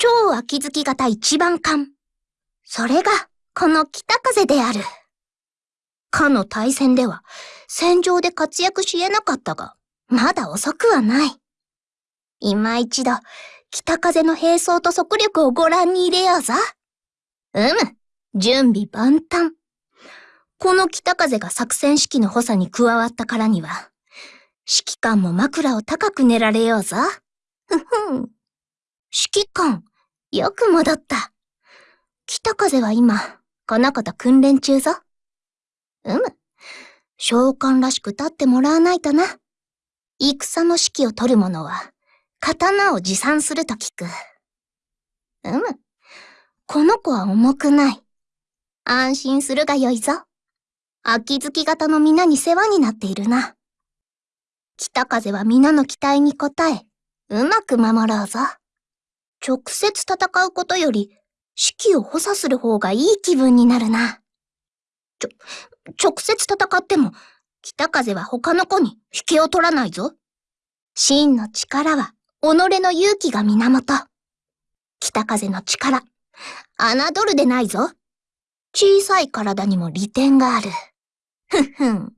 超秋月型一番艦。それが、この北風である。かの大戦では、戦場で活躍し得なかったが、まだ遅くはない。今一度、北風の並走と速力をご覧に入れようぞ。うむ、準備万端。この北風が作戦指揮の補佐に加わったからには、指揮官も枕を高く寝られようぞ。ふふん。指揮官、よく戻った。北風は今、この子と訓練中ぞ。うむ。召喚らしく立ってもらわないとな。戦の指揮を取る者は、刀を持参すると聞く。うむ。この子は重くない。安心するがよいぞ。秋月型の皆に世話になっているな。北風は皆の期待に応え、うまく守ろうぞ。直接戦うことより、指揮を補佐する方がいい気分になるな。ちょ、直接戦っても、北風は他の子に引けを取らないぞ。真の力は、己の勇気が源。北風の力、侮るでないぞ。小さい体にも利点がある。ふふん。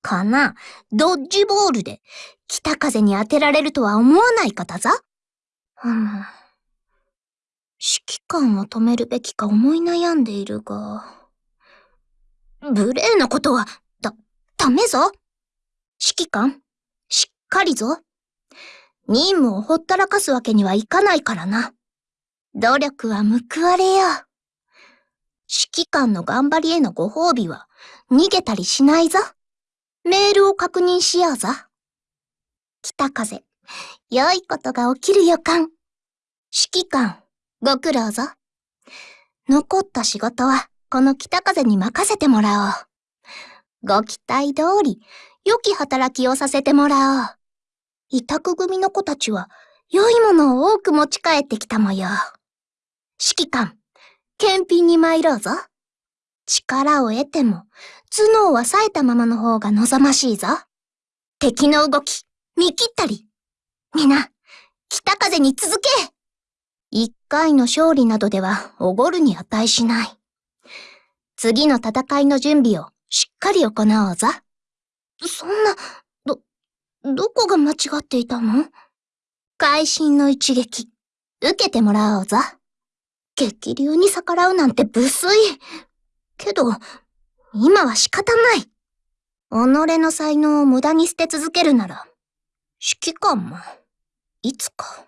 かな、ドッジボールで、北風に当てられるとは思わない方ざ。うん。指揮官を止めるべきか思い悩んでいるが。無礼なことは、だ、ダメぞ。指揮官、しっかりぞ。任務をほったらかすわけにはいかないからな。努力は報われよ。指揮官の頑張りへのご褒美は、逃げたりしないぞ。メールを確認しようぞ。北風、良いことが起きる予感。指揮官、ご苦労ぞ。残った仕事は、この北風に任せてもらおう。ご期待通り、良き働きをさせてもらおう。委託組の子たちは、良いものを多く持ち帰ってきた模様。指揮官、検品に参ろうぞ。力を得ても、頭脳は冴えたままの方が望ましいぞ。敵の動き、見切ったり。皆、北風に続け一回の勝利などではおごるに値しない。次の戦いの準備をしっかり行おうぞ。そんな、ど、どこが間違っていたの？会心の一撃、受けてもらおうぞ。激流に逆らうなんて無粋。けど、今は仕方ない。己の才能を無駄に捨て続けるなら、指揮官も、いつか。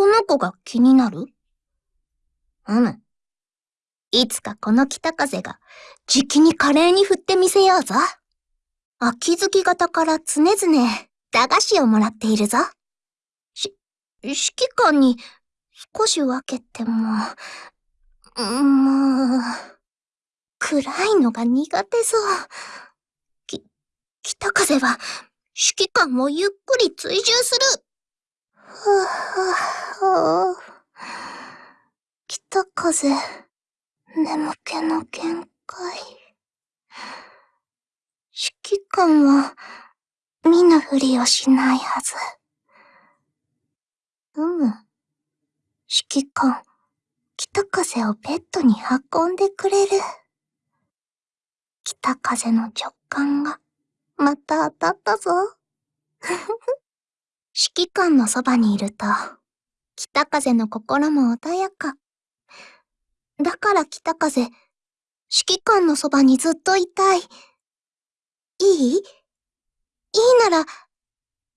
この子が気になる？うむ。いつかこの北風が、じきに華麗に振ってみせようぞ。秋月型から常々、駄菓子をもらっているぞ。し、指揮官に、少し分けても、もう、暗いのが苦手ぞ。き、北風は、指揮官もゆっくり追従する。ふぅ、ふぅ、北風。眠気の限界。指揮官は、見ぬふりをしないはず。うむ。指揮官、北風をベッドに運んでくれる。北風の直感が、また当たったぞ。指揮官のそばにいると、北風の心も穏やか。だから北風、指揮官のそばにずっといたい。いい？いいなら、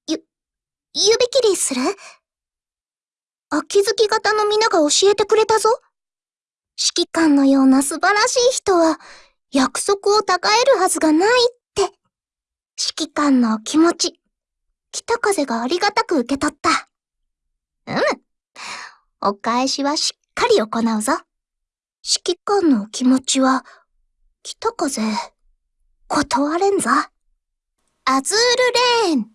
ゆ、指切りする？秋月型の皆が教えてくれたぞ。指揮官のような素晴らしい人は、約束を違えるはずがないって。指揮官の気持ち、北風がありがたく受け取った。うむ。お返しはしっかり行うぞ。指揮官のお気持ちは、北風、断れんぞ。アズールレーン